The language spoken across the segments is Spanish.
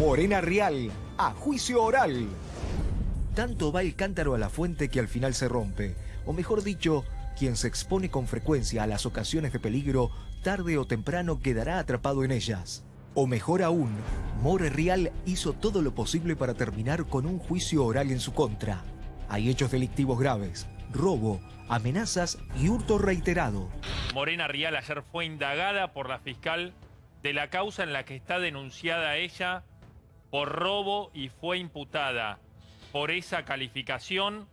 Morena Real, a juicio oral. Tanto va el cántaro a la fuente que al final se rompe. O mejor dicho, quien se expone con frecuencia a las ocasiones de peligro, tarde o temprano quedará atrapado en ellas. O mejor aún, More Real hizo todo lo posible para terminar con un juicio oral en su contra. Hay hechos delictivos graves, robo, amenazas y hurto reiterado. Morena Rial ayer fue indagada por la fiscal de la causa en la que está denunciada ella por robo y fue imputada por esa calificación,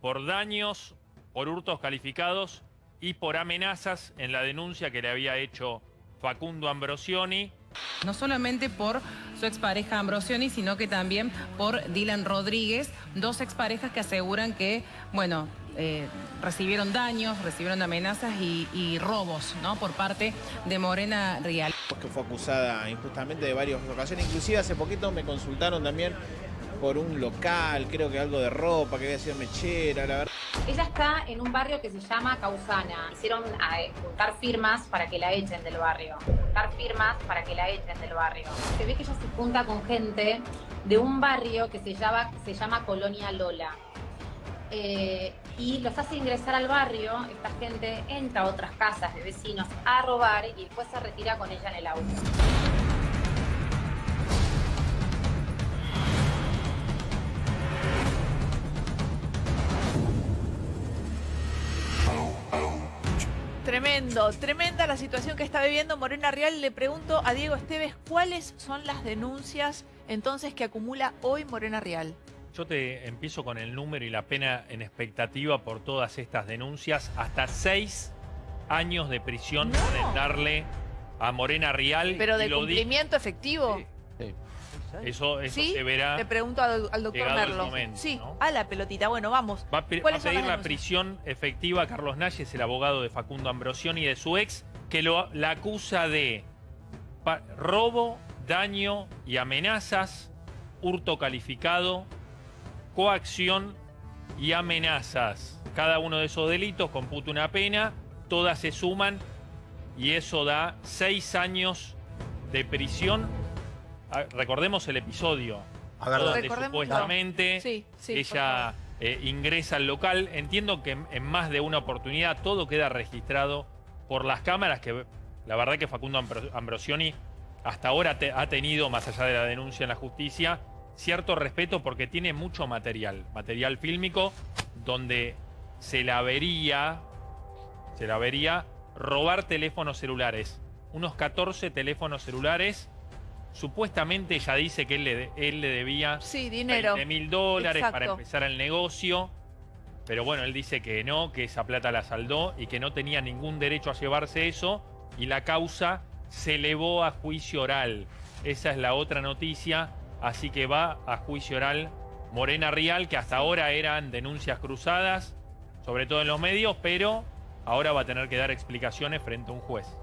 por daños, por hurtos calificados y por amenazas en la denuncia que le había hecho Facundo Ambrosioni. No solamente por su expareja Ambrosioni, sino que también por Dylan Rodríguez, dos exparejas que aseguran que, bueno, eh, recibieron daños, recibieron amenazas y, robos, ¿no? Por parte de Morena Rial. que fue acusada injustamente de varias ocasiones. Inclusive hace poquito me consultaron también por un local, creo que algo de ropa, que había sido mechera, la verdad. Ella está en un barrio que se llama Causana. Hicieron eh, juntar firmas para que la echen del barrio. Juntar firmas para que la echen del barrio. Se ve que ella se junta con gente de un barrio que se llama, se llama Colonia Lola. Eh, y los hace ingresar al barrio, esta gente entra a otras casas de vecinos a robar y después se retira con ella en el auto. Tremendo, tremenda la situación que está viviendo Morena Real. Le pregunto a Diego Esteves cuáles son las denuncias entonces que acumula hoy Morena Real. Yo te empiezo con el número y la pena en expectativa por todas estas denuncias. Hasta seis años de prisión No. pueden darle a Morena Rial. Pero de cumplimiento efectivo. Eso, eso ¿Sí? se verá. Le pregunto al, al doctor Merlo. momento, sí, ¿no? a la pelotita. Bueno, vamos. Va a, pe- va a ¿Cuáles son pedir la prisión efectiva a Carlos Nalles, el abogado de Facundo Ambrosioni y de su ex, que lo, la acusa de robo, daño y amenazas, hurto calificado, coacción y amenazas. Cada uno de esos delitos computa una pena, todas se suman y eso da seis años de prisión. Recordemos el episodio. donde Recordémoslo. supuestamente Sí, sí, ella eh, ingresa al local. Entiendo que en, en más de una oportunidad todo queda registrado por las cámaras, que la verdad que Facundo Ambro- Ambrosioni hasta ahora te- ha tenido, más allá de la denuncia en la justicia, cierto respeto porque tiene mucho material, material fílmico, donde se la vería, se la vería robar teléfonos celulares. Unos 14 teléfonos celulares. Supuestamente ella dice que él le, él le debía Sí, dinero. 20 mil dólares para empezar el negocio. Pero bueno, él dice que no, que esa plata la saldó y que no tenía ningún derecho a llevarse eso. Y la causa se elevó a juicio oral. Esa es la otra noticia. Así que va a juicio oral Morena Rial, que hasta ahora eran denuncias cruzadas, sobre todo en los medios, pero ahora va a tener que dar explicaciones frente a un juez.